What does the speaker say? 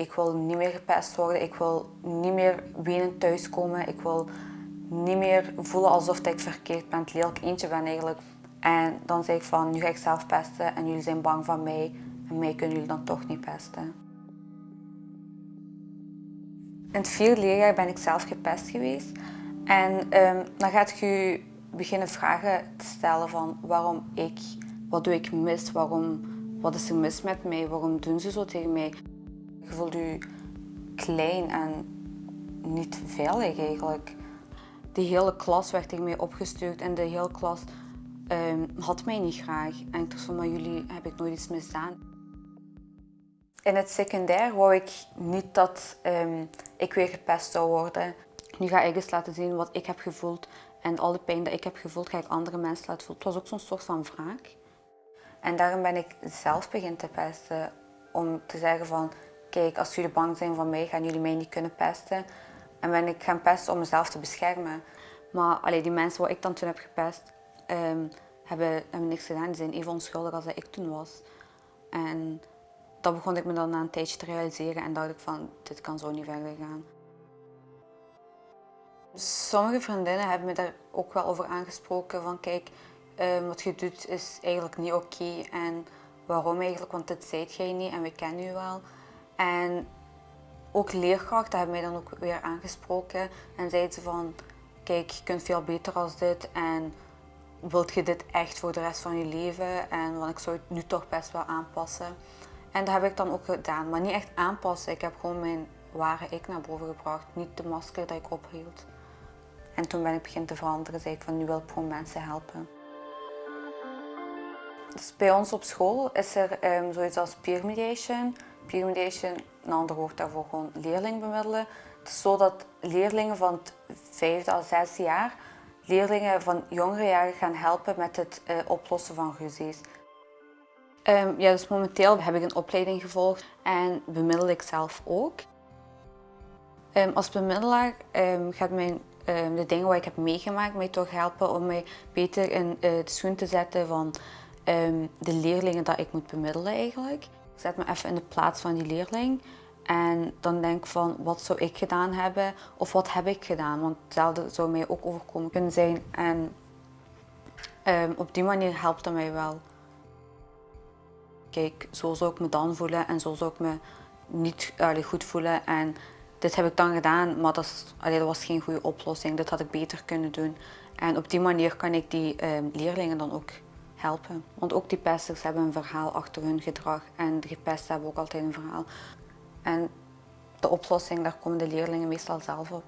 ik wil niet meer gepest worden, ik wil niet meer wenend thuiskomen, ik wil niet meer voelen alsof ik verkeerd ben, het lelijk eentje ben eigenlijk. En dan zeg ik van, nu ga ik zelf pesten en jullie zijn bang van mij en mij kunnen jullie dan toch niet pesten. In het vierde leerjaar ben ik zelf gepest geweest. En ehm, dan gaat je beginnen vragen te stellen van waarom ik, wat doe ik mis, waarom, wat is er mis met mij, waarom doen ze zo tegen mij. Je voelt je klein en niet veilig eigenlijk. De hele klas werd tegen mij opgestuurd en de hele klas um, had mij niet graag. En ik dacht van, maar jullie heb ik nooit iets misdaan. In het secundair wou ik niet dat um, ik weer gepest zou worden. Nu ga ik eens laten zien wat ik heb gevoeld. En al de pijn die ik heb gevoeld, ga ik andere mensen laten voelen. Het was ook zo'n soort van wraak. En daarom ben ik zelf begin te pesten. Om te zeggen van, kijk, als jullie bang zijn van mij, gaan jullie mij niet kunnen pesten. En ben ik gaan pesten om mezelf te beschermen. Maar allee, die mensen waar ik dan toen heb gepest, um, hebben, hebben niks gedaan. Die zijn even onschuldig als ik toen was. En dat begon ik me dan na een tijdje te realiseren en dacht ik van, dit kan zo niet verder gaan. Sommige vriendinnen hebben me daar ook wel over aangesproken van kijk, um, wat je doet is eigenlijk niet oké en waarom eigenlijk, want dit zijt jij niet en we kennen u wel. En ook leerkrachten hebben mij dan ook weer aangesproken en zeiden ze van kijk, je kunt veel beter als dit en wilt je dit echt voor de rest van je leven? En want ik zou het nu toch best wel aanpassen. En dat heb ik dan ook gedaan, maar niet echt aanpassen. Ik heb gewoon mijn ware ik naar boven gebracht, niet de masker dat ik ophield. En toen ben ik beginnen te veranderen, zei ik van nu wil ik gewoon mensen helpen. Dus bij ons op school is er um, zoiets als peer mediation. Mediation, een ander woord daarvoor gewoon leerling bemiddelen. Het is zo dat leerlingen van het vijfde à zesde jaar leerlingen van jongere jaren gaan helpen met het uh, oplossen van ruzies. Um, ja, dus momenteel heb ik een opleiding gevolgd en bemiddel ik zelf ook. Um, als bemiddelaar um, gaat mijn, de dingen wat ik heb meegemaakt mij toch helpen om mij beter in uh, de schoen te zetten van de leerlingen dat ik moet bemiddelen eigenlijk. Ik zet me even in de plaats van die leerling en dan denk ik van, wat zou ik gedaan hebben of wat heb ik gedaan? Want hetzelfde zou mij ook overkomen kunnen zijn. En um, op die manier helpt dat mij wel. Kijk, zo zou ik me dan voelen en zo zou ik me niet goed voelen. En dit heb ik dan gedaan, maar dat, is, allee, dat was geen goede oplossing. Dit had ik beter kunnen doen. En op die manier kan ik die um, leerlingen dan ook helpen. Want ook die pesters hebben een verhaal achter hun gedrag en de gepesten hebben ook altijd een verhaal. En de oplossing, daar komen de leerlingen meestal zelf op.